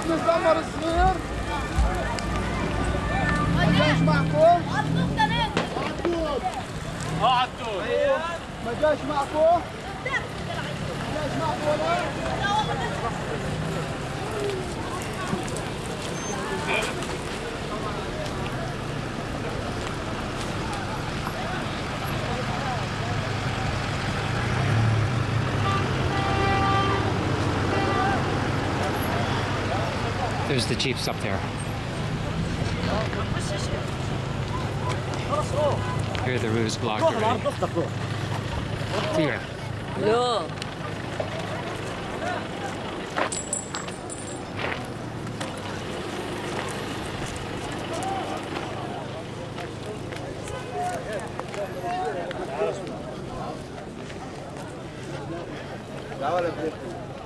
Vamos começar, Maurício. A gente marcou. Ó, tudo. Ó, tudo. Mas a gente marcou. There's the jeeps up there. Here the route is already. Here. لا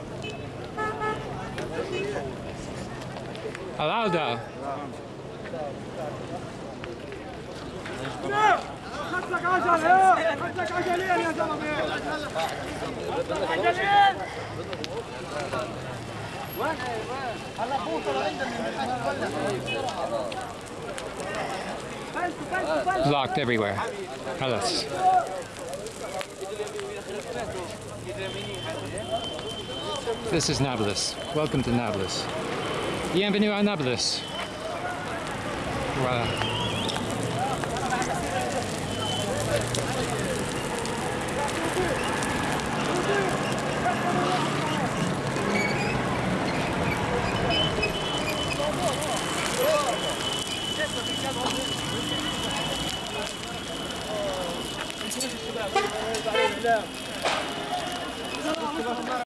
Alauda. خدتك عجل ايه خدتك عجلين يا زلمه عجلين وين هلا بوصل عندنا Blocked everywhere. Halas. This is Nablus. Welcome to Nablus. Bienvenue à Nablus. Voilà.